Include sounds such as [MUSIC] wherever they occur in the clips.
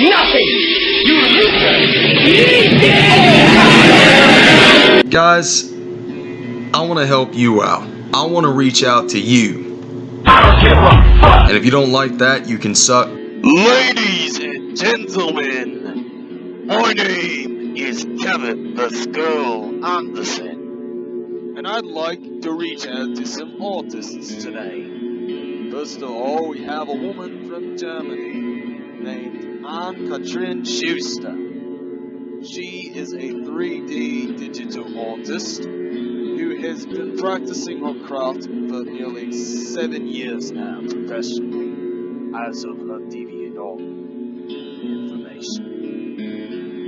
Nothing! You loser! Guys, I want to help you out. I want to reach out to you. I don't give a fuck! And if you don't like that, you can suck. Ladies and gentlemen, my name is Kevin the Skull Anderson, and I'd like to reach out to some artists today. First of all, we have a woman from Germany named Ann-Kathrin Schuster. She is a 3D digital artist who has been practicing her craft for nearly seven years now professionally as of her DeviantArt information.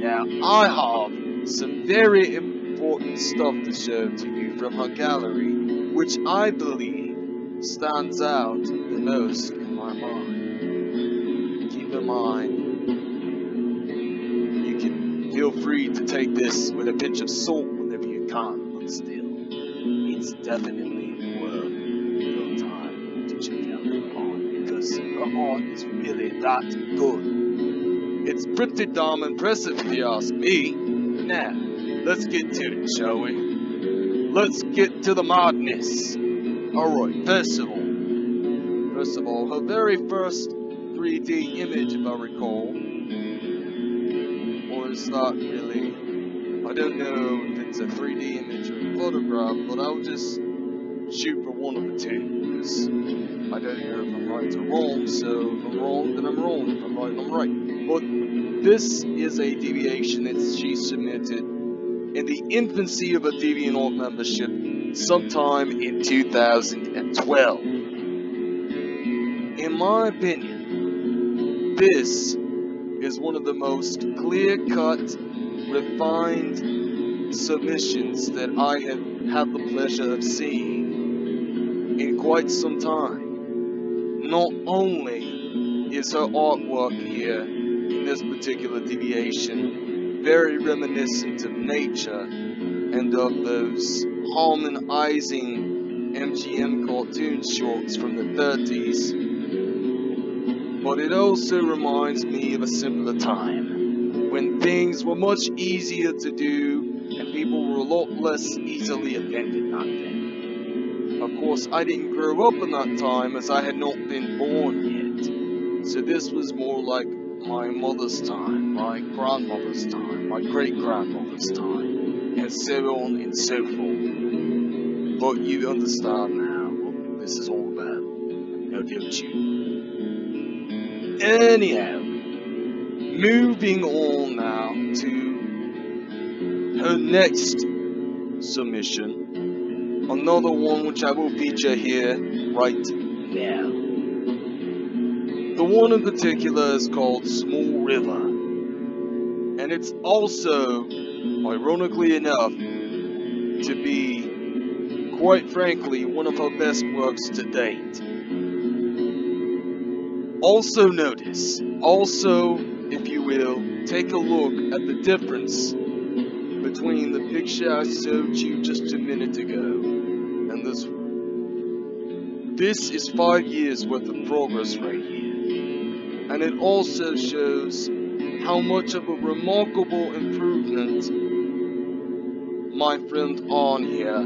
Now, I have some very important stuff to show to you from her gallery, which I believe stands out the most in my mind. Keep in mind, feel free to take this with a pinch of salt whenever you can, but still, it's definitely worth your time to check out her art because her art is really that good. It's pretty damn impressive if you ask me. Now, let's get to it, shall we? Let's get to the madness. Alright, first of all, first of all, her very first 3D image, if I recall, was that really, I don't know if it's a 3D image or a photograph, but I'll just shoot for one of the two, because I don't know if I'm right or wrong, so if I'm wrong, then I'm wrong, if I'm right, I'm right. But this is a deviation that she submitted in the infancy of a DeviantArt membership sometime in 2012. In my opinion, this is one of the most clear-cut, refined submissions that I have had the pleasure of seeing in quite some time. Not only is her artwork here in this particular deviation very reminiscent of nature and of those harmonizing MGM cartoon shorts from the 30s, but it also reminds me of a simpler time when things were much easier to do and people were a lot less easily offended back then. Of course, I didn't grow up in that time as I had not been born yet, so this was more like my mother's time, my grandmother's time, my great grandmother's time, and so on and so forth. But you understand now what this is all about, now don't you? Anyhow, moving on now to her next submission, another one which I will feature here right now. The one in particular is called Small River, and it's also, ironically enough, to be, quite frankly, one of her best works to date. Also notice, also, if you will, take a look at the difference between the picture I showed you just a minute ago and this one. This is five years worth of progress right here. And it also shows how much of a remarkable improvement my friend on here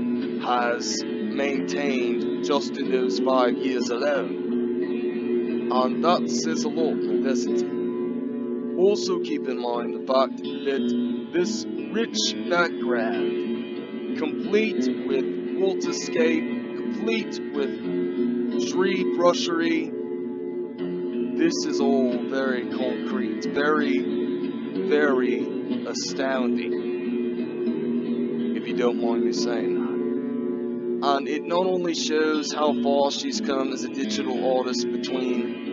has maintained just in those five years alone. And that says a lot, doesn't it? Also keep in mind the fact that this rich background, complete with waterscape, complete with tree brushery, this is all very concrete, very, very astounding, if you don't mind me saying that. And it not only shows how far she's come as a digital artist between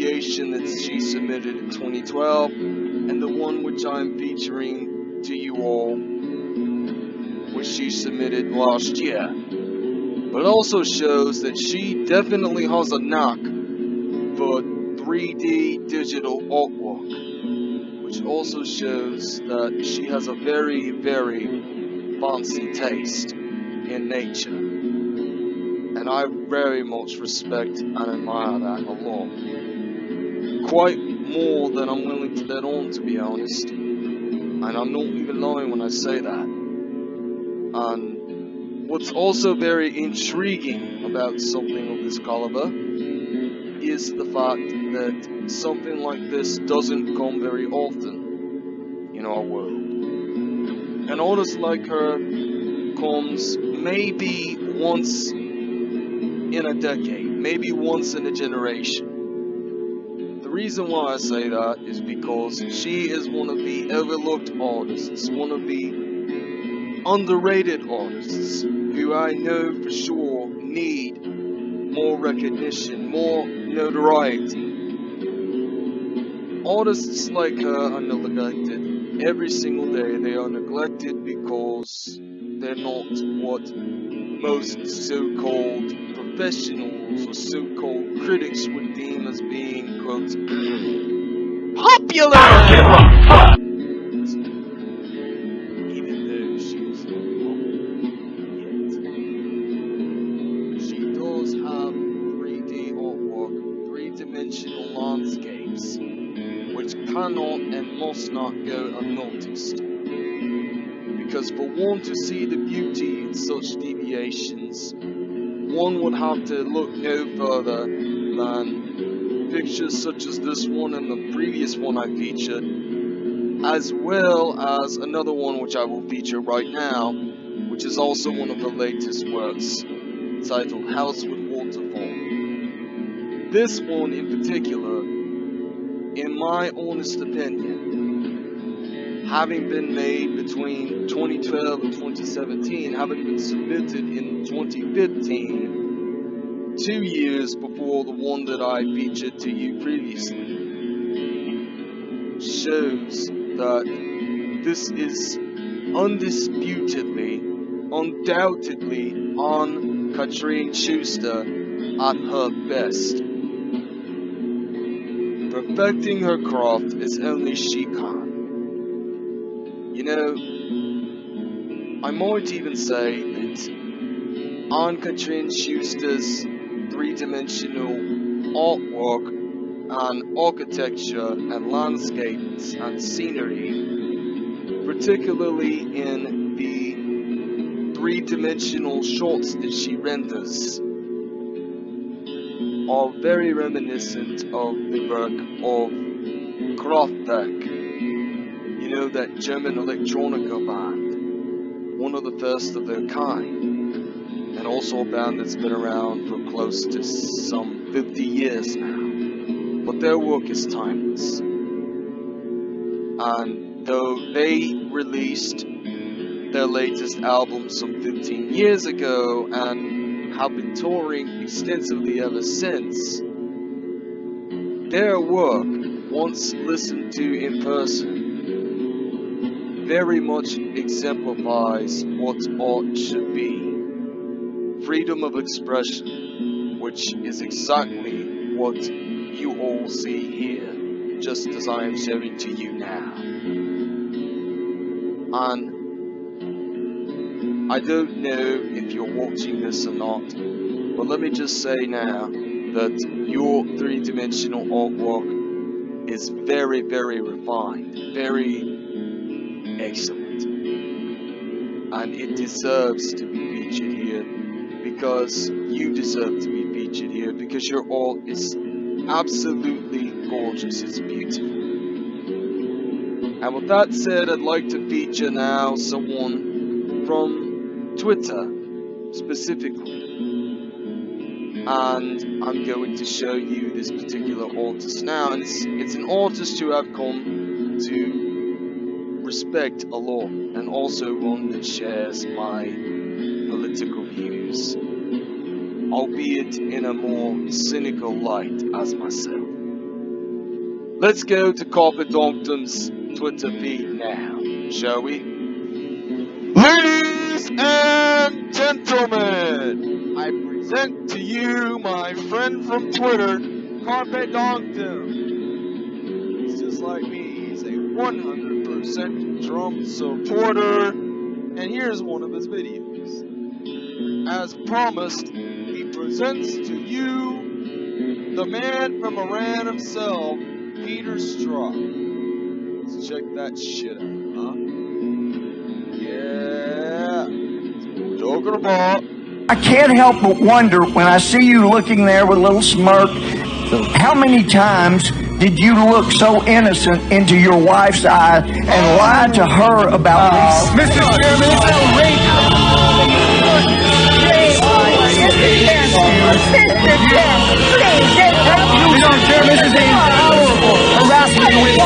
deviation that she submitted in 2012 and the one which I'm featuring to you all, which she submitted last year. But it also shows that she definitely has a knack for 3D digital artwork, which also shows that she has a very, very fancy taste in nature. And I very much respect and admire that a lot. Quite more than I'm willing to let on, to be honest. And I'm not even lying when I say that. And what's also very intriguing about something of this caliber is the fact that something like this doesn't come very often in our world. An artist like her comes maybe once in a decade, maybe once in a generation. The reason why I say that is because she is one of the overlooked artists, one of the underrated artists who I know for sure need more recognition, more notoriety. Artists like her are neglected every single day. They are neglected because they're not what most so-called professionals or so-called critics would deem as being, quote, popular! Even though she's not. She does have 3D artwork, three-dimensional landscapes, which cannot and must not go To see the beauty in such deviations, one would have to look no further than pictures such as this one and the previous one I featured, as well as another one which I will feature right now, which is also one of the latest works, titled House with Waterfall. This one in particular, in my honest opinion, having been made between 2012 and 2017, having been submitted in 2015, two years before the one that I featured to you previously, shows that this is undisputedly, undoubtedly Ann-Kathrin Schuster at her best. Perfecting her craft is only she can. Know, I might even say that Kathrin Schuster's three-dimensional artwork and architecture and landscapes and scenery, particularly in the three-dimensional shots that she renders, are very reminiscent of the work of Kraftwerk. You know that German electronica band, one of the first of their kind, and also a band that's been around for close to some 50 years now. But their work is timeless. And though they released their latest album some 15 years ago and have been touring extensively ever since, their work, once listened to in person, very much exemplifies what art should be. Freedom of expression, which is exactly what you all see here, just as I am showing to you now. And I don't know if you're watching this or not, but let me just say now that your three-dimensional artwork is very, very refined, very excellent. And it deserves to be featured here because you deserve to be featured here because your art is absolutely gorgeous, it's beautiful. And with that said, I'd like to feature now someone from Twitter specifically. And I'm going to show you this particular artist now. And it's, it's an artist who I've come to respect a lot, and also one that shares my political views, albeit in a more cynical light as myself. Let's go to Carpet Twitter feed now, shall we? Ladies and gentlemen, I present to you my friend from Twitter, Carpet. He's just like me, he's a 100% Trump supporter, and here's one of his videos. As promised, he presents to you the man from Iran himself, Peter Strzok. Let's check that shit out, huh? Yeah. Talking about. I can't help but wonder when I see you looking there with a little smirk, how many times did you look so innocent into your wife's eye and lie to her about uh, this? Mr. Chairman, it's outrageous. Mr. Chairman, this is intolerable harassment with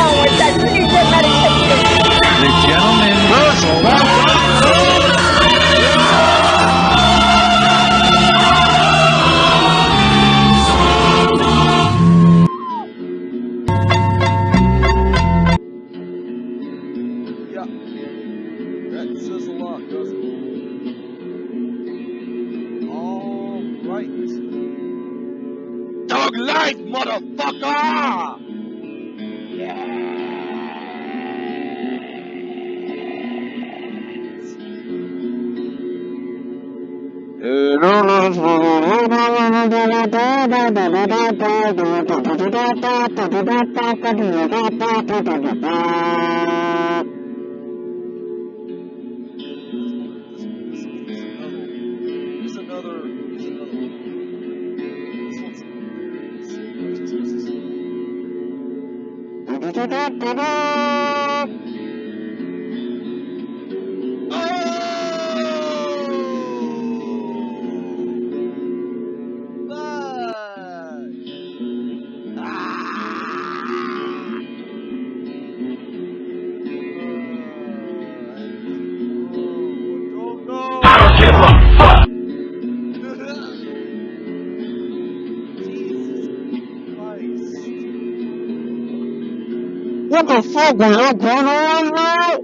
the gentleman. All right. Dog life, motherfucker! Here's Oh! What the fuck was going on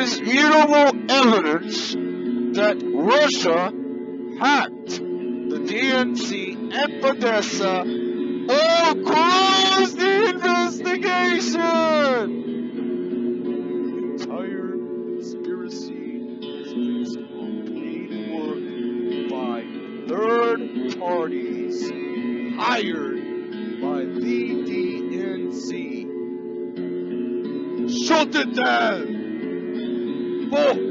indisputable evidence that Russia hacked the DNC and Podesta or close the investigation! entire conspiracy is based on paid work by third parties hired by the DNC. Shut it down! Fuck!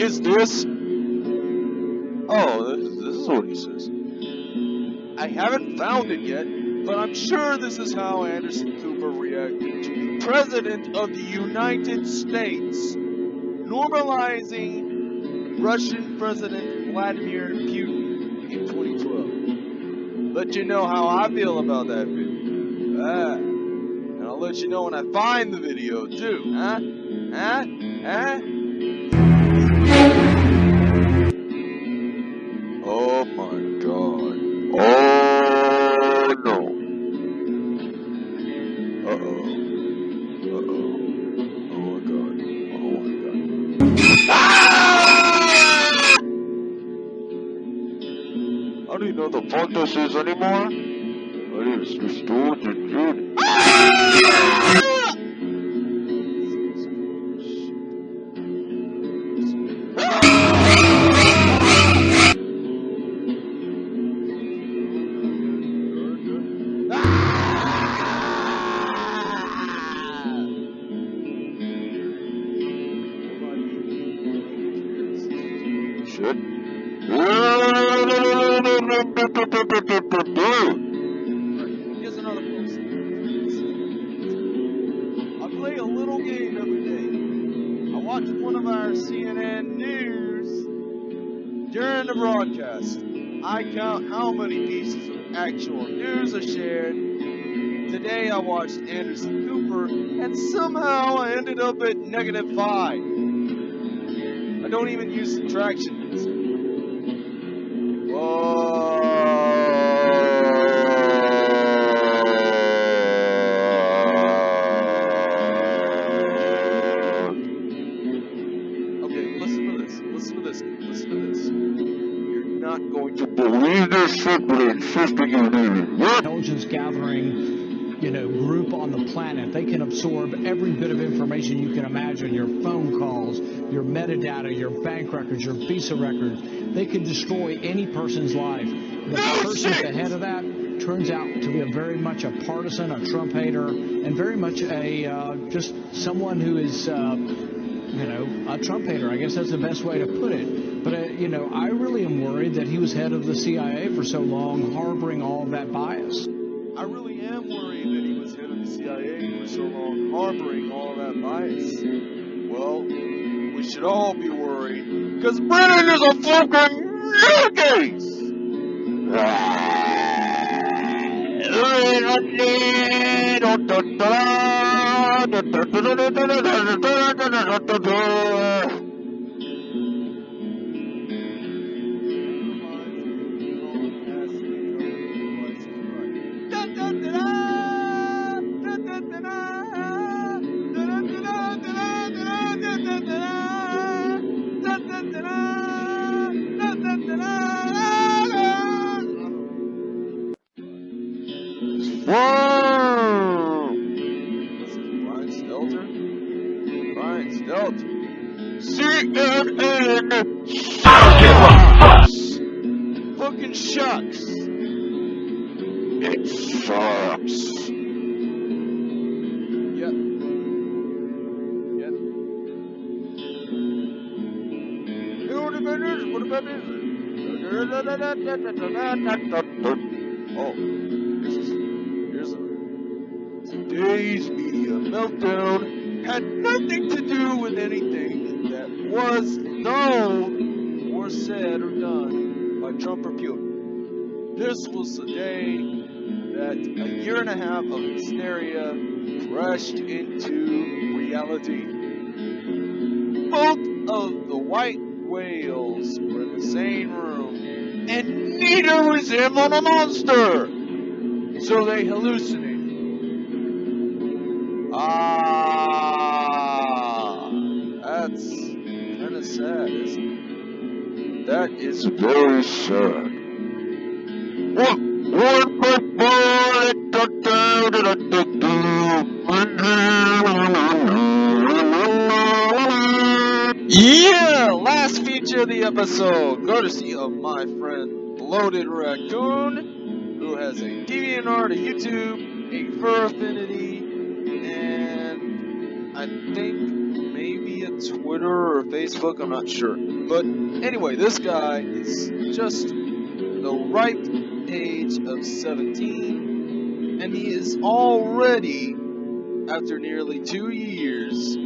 Is this? Oh, this, is what he says. I haven't found it yet, but I'm sure this is how Anderson Cooper reacted to the President of the United States normalizing Russian President Vladimir Putin in 2012. Let you know how I feel about that video. Ah. And I'll let you know when I find the video too. Huh? Huh? Huh? Is anymore? It is restored to somehow I ended up at negative five. I don't even use subtraction. Group on the planet. They can absorb every bit of information you can imagine, your phone calls, your metadata, your bank records, your visa records. They can destroy any person's life. The person at the head of that turns out to be a very much a partisan, a Trump hater, and very much a uh, just someone who is, uh, you know, a Trump hater. I guess that's the best way to put it. But uh, you know, I really am worried that he was head of the CIA for so long, harboring all of that bias. I really am worried that he was head of the CIA for so long, harboring all that bias. Well, we should all be worried, because Brennan is a fucking nutcase! Whoa! Brian Stelter. Brian Stelter. CNN I don't give a fuck. Fucking shucks. It sucks. Yep. Yep. What about this? Oh, today's media meltdown had nothing to do with anything that was known or said or done by Trump or Putin. This was the day that a year and a half of hysteria crashed into reality. Both of the white whales were in the same room, and neither was him on a monster. So they hallucinated. Sad, isn't it? That is Very sad. What? What? Yeah! Last feature of the episode, courtesy of my friend Bloated Raccoon, who has a DeviantArt, a YouTube, a Fur Affinity, and I think Twitter or Facebook, I'm not sure. But anyway, this guy is just the ripe age of 17, and he is already, after nearly two years,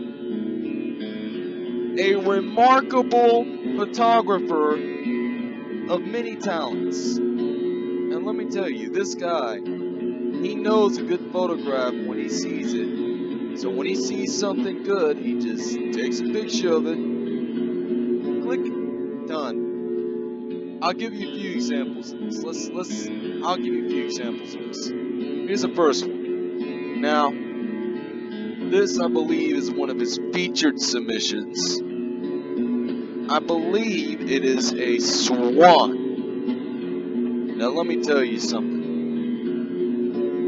a remarkable photographer of many talents. And let me tell you, this guy, he knows a good photograph when he sees it. So when he sees something good, he just takes a picture of it, click, done. I'll give you a few examples of this. Let's let's I'll give you a few examples of this. Here's the first one. Now, this I believe is one of his featured submissions. I believe it is a swan. Now let me tell you something.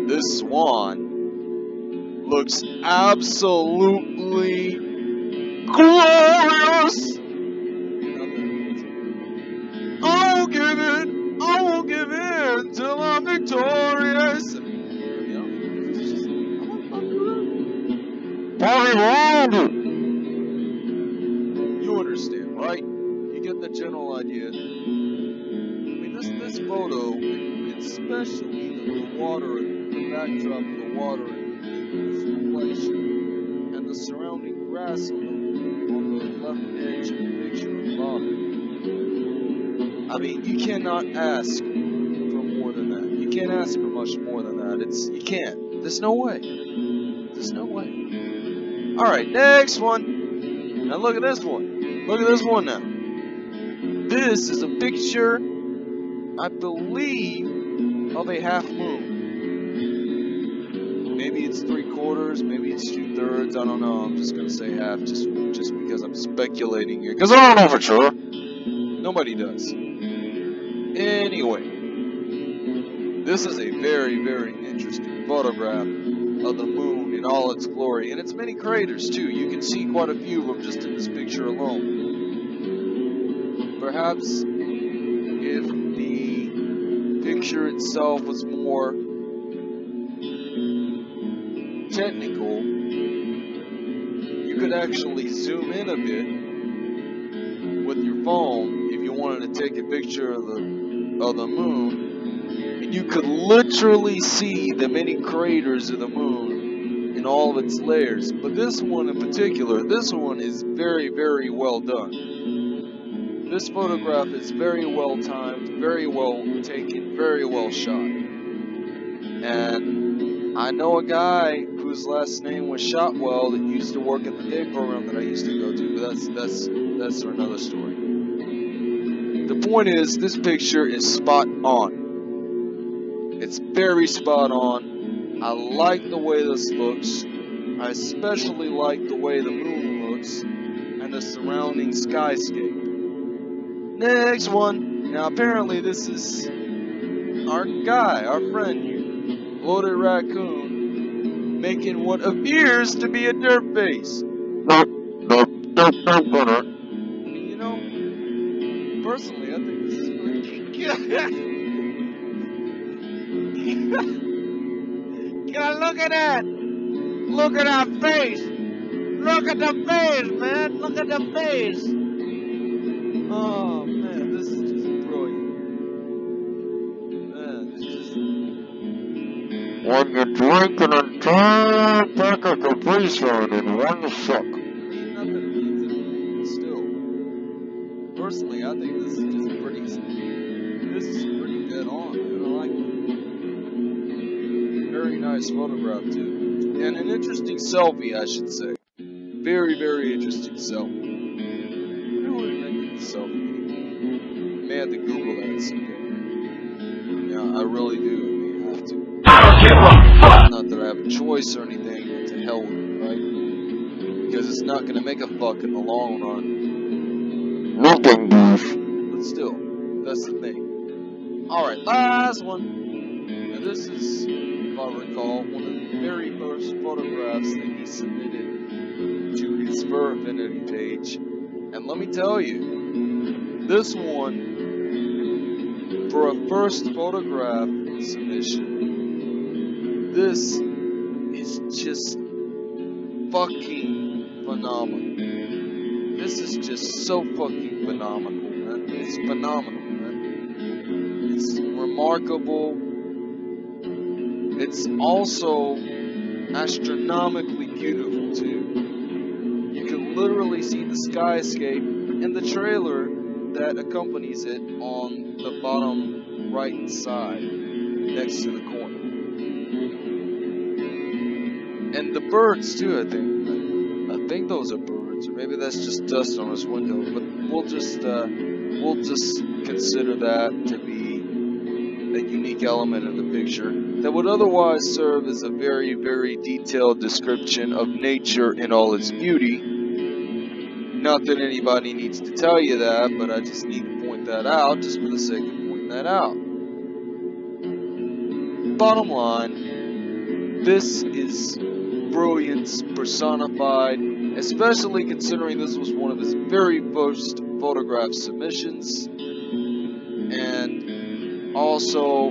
This swan looks absolutely glorious. I won't give in. I won't give in until I'm victorious. You know, it's just- I'm a fucker. Party round! You understand, right? You get the general idea. I mean, this this photo, especially the, the water, the backdrop of the water, and and the surrounding grass on the, left edge of the picture of. I mean, you cannot ask for more than that. You can't ask for much more than that. It's you can't. There's no way. There's no way. All right, next one. Now look at this one. Look at this one now. This is a picture, I believe, of a half moon. Maybe it's three quarters, maybe it's two thirds. I don't know. I'm just gonna say half, just just because I'm speculating here. Because I don't know for sure. Nobody does. Anyway, this is a very, very interesting photograph of the moon in all its glory, and its many craters too. You can see quite a few of them just in this picture alone. Perhaps if the picture itself was more technical, you could actually zoom in a bit with your phone if you wanted to take a picture of the of the moon, and you could literally see the many craters of the moon in all of its layers. But this one in particular, this one is very, very well done. This photograph is very well timed, very well taken, very well shot. And I know a guy whose last name was Shotwell that used to work at the day program that I used to go to, but that's that's that's another story. The point is, this picture is spot on. It's very spot on. I like the way this looks. I especially like the way the moon looks and the surrounding skyscape. Next one. Now apparently this is our guy, our friend Bloated Raccoon, making what appears to be a dirt face. Nope, nope, nope, nope, Gunner. You know, personally, I think this is pretty God, [LAUGHS] look at that! Look at that face! Look at the face, man! Look at the face! Oh, Drink an entire pack of Capri Sun in one suck. I mean, not that it means anything, still. Personally, I think this is just pretty. This is pretty dead on. I like it. Very nice photograph, too. And an interesting selfie, I should say. Very, very interesting selfie. Selfie? I may have to Google that someday. Yeah, I really do. I may have to. I don't fuck. Not that I have a choice or anything, but to hell with it, right? Because it's not gonna make a fuck in the long run. Nothing. But still, that's the thing. Alright, last one. Now this is, if I recall, one of the very first photographs that he submitted to his Fur Affinity page. And let me tell you, this one, for a first photograph submission, this is just fucking phenomenal. This is just so fucking phenomenal, man. It's phenomenal, man. It's remarkable. It's also astronomically beautiful, too. You can literally see the skyscape and the trailer that accompanies it on the bottom right side next to the corner. The birds, too, I think. I think those are birds, or maybe that's just dust on his window. But we'll just uh, we'll just consider that to be a unique element in the picture that would otherwise serve as a very, very detailed description of nature in all its beauty. Not that anybody needs to tell you that, but I just need to point that out just for the sake of pointing that out. bottom line, this is brilliance personified, especially considering this was one of his very first photograph submissions, and also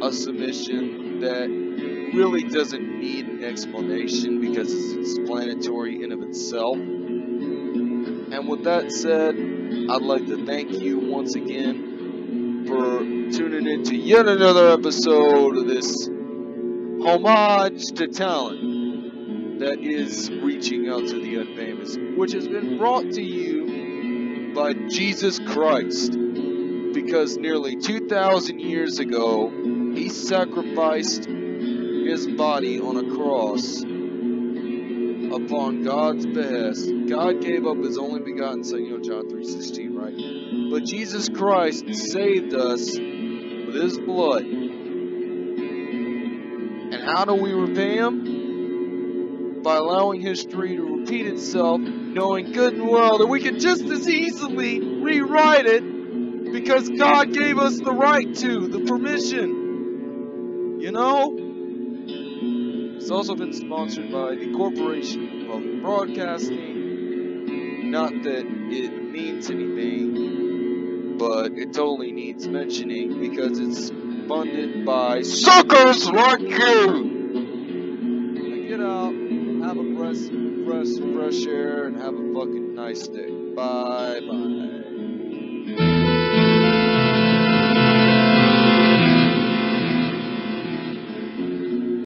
a submission that really doesn't need an explanation because it's explanatory in of itself. And with that said, I'd like to thank you once again for tuning in to yet another episode of this homage to talent that is reaching out to the unfamous, which has been brought to you by Jesus Christ. Because nearly 2,000 years ago, he sacrificed his body on a cross upon God's behest. God gave up his only begotten son, you know John 3.16, right? But Jesus Christ saved us with his blood. And how do we repay him? By allowing history to repeat itself, knowing good and well that we can just as easily rewrite it because God gave us the right to, the permission. You know? It's also been sponsored by the Corporation of Broadcasting. Not that it means anything, but it totally needs mentioning because it's funded by suckers like you! Fresh, fresh air, and have a fucking nice day. Bye bye.